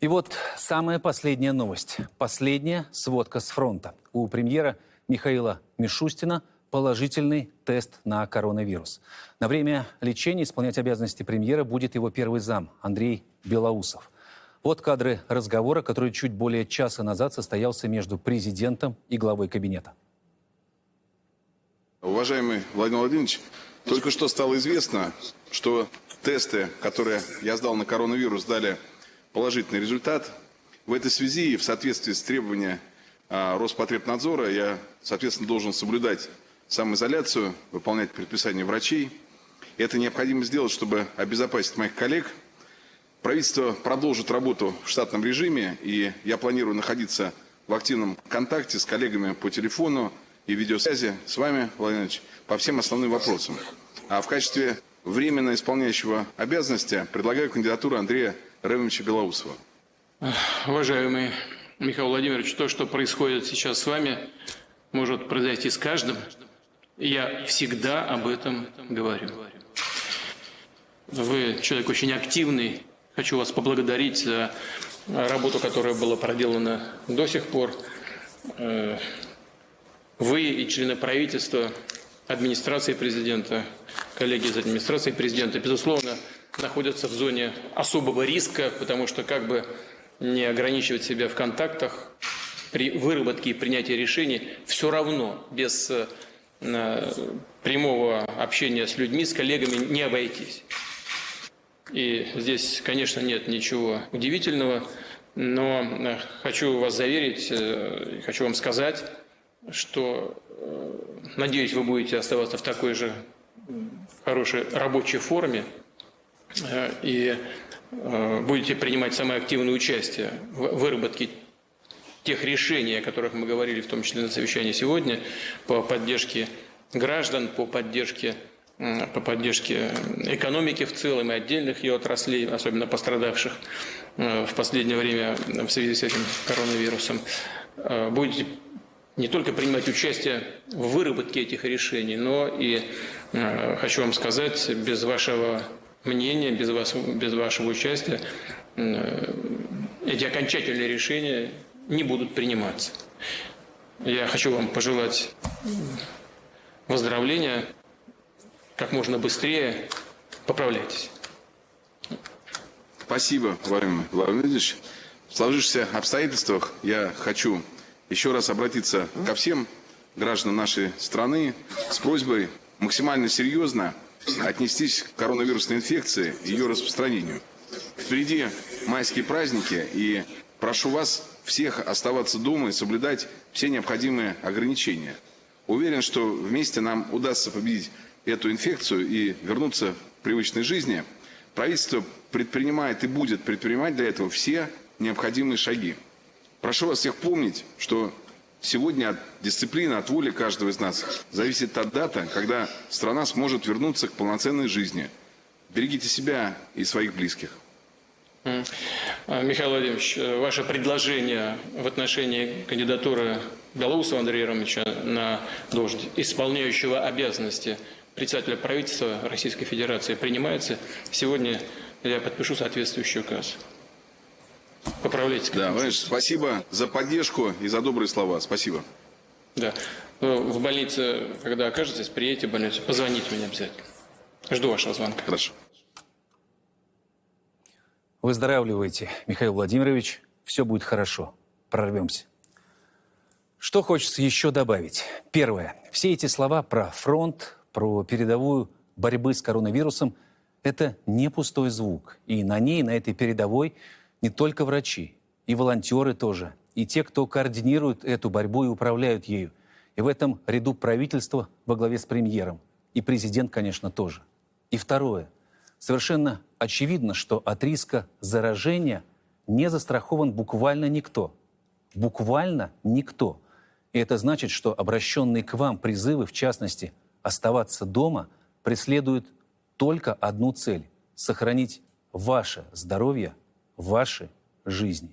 И вот самая последняя новость. Последняя сводка с фронта. У премьера Михаила Мишустина положительный тест на коронавирус. На время лечения исполнять обязанности премьера будет его первый зам Андрей Белоусов. Вот кадры разговора, который чуть более часа назад состоялся между президентом и главой кабинета. Уважаемый Владимир Владимирович, только что стало известно, что тесты, которые я сдал на коронавирус, дали положительный результат. В этой связи и в соответствии с требованиями а, Роспотребнадзора я, соответственно, должен соблюдать самоизоляцию, выполнять предписания врачей. Это необходимо сделать, чтобы обезопасить моих коллег. Правительство продолжит работу в штатном режиме, и я планирую находиться в активном контакте с коллегами по телефону и видеосвязи с вами, Владимир Ильич, по всем основным вопросам. А в качестве временно исполняющего обязанности предлагаю кандидатуру Андрея Ремовича Белоусова. Уважаемый Михаил Владимирович, то, что происходит сейчас с вами, может произойти с каждым. Я всегда об этом говорю. Вы человек очень активный. Хочу вас поблагодарить за работу, которая была проделана до сих пор. Э, вы и члены правительства, администрации президента, коллеги из администрации президента, безусловно, находятся в зоне особого риска, потому что как бы не ограничивать себя в контактах при выработке и принятии решений, все равно без э, прямого общения с людьми, с коллегами не обойтись. И здесь, конечно, нет ничего удивительного, но э, хочу вас заверить, э, хочу вам сказать, что, надеюсь, вы будете оставаться в такой же хорошей рабочей форме, и э, будете принимать самое активное участие в выработке тех решений, о которых мы говорили, в том числе на совещании сегодня, по поддержке граждан, по поддержке, по поддержке экономики в целом и отдельных ее отраслей, особенно пострадавших э, в последнее время в связи с этим коронавирусом. Будете не только принимать участие в выработке этих решений, но и, хочу вам сказать, без вашего мнения, без, вас, без вашего участия э, эти окончательные решения не будут приниматься. Я хочу вам пожелать выздоровления как можно быстрее. Поправляйтесь. Спасибо, Владимир Владимирович. В сложившихся обстоятельствах я хочу еще раз обратиться ко всем гражданам нашей страны с просьбой максимально серьезно отнестись к коронавирусной инфекции и ее распространению. Впереди майские праздники, и прошу вас всех оставаться дома и соблюдать все необходимые ограничения. Уверен, что вместе нам удастся победить эту инфекцию и вернуться к привычной жизни. Правительство предпринимает и будет предпринимать для этого все необходимые шаги. Прошу вас всех помнить, что Сегодня от дисциплины, от воли каждого из нас зависит та дата, когда страна сможет вернуться к полноценной жизни. Берегите себя и своих близких. А, Михаил Владимирович, э, ваше предложение в отношении кандидатуры Белоусова Андрея Ромовича на должность исполняющего обязанности председателя правительства Российской Федерации принимается. Сегодня я подпишу соответствующий указ. Поправляйте. Да, Владимир, спасибо за поддержку и за добрые слова. Спасибо. Да. Ну, в больнице, когда окажетесь, приедете в больницу, позвоните мне обязательно. Жду вашего звонка. Хорошо. Выздоравливайте, Михаил Владимирович. Все будет хорошо. Прорвемся. Что хочется еще добавить? Первое. Все эти слова про фронт, про передовую борьбы с коронавирусом – это не пустой звук. И на ней, на этой передовой – не только врачи, и волонтеры тоже, и те, кто координирует эту борьбу и управляют ею. И в этом ряду правительства во главе с премьером. И президент, конечно, тоже. И второе. Совершенно очевидно, что от риска заражения не застрахован буквально никто. Буквально никто. И это значит, что обращенные к вам призывы, в частности, оставаться дома, преследуют только одну цель – сохранить ваше здоровье ваши жизни.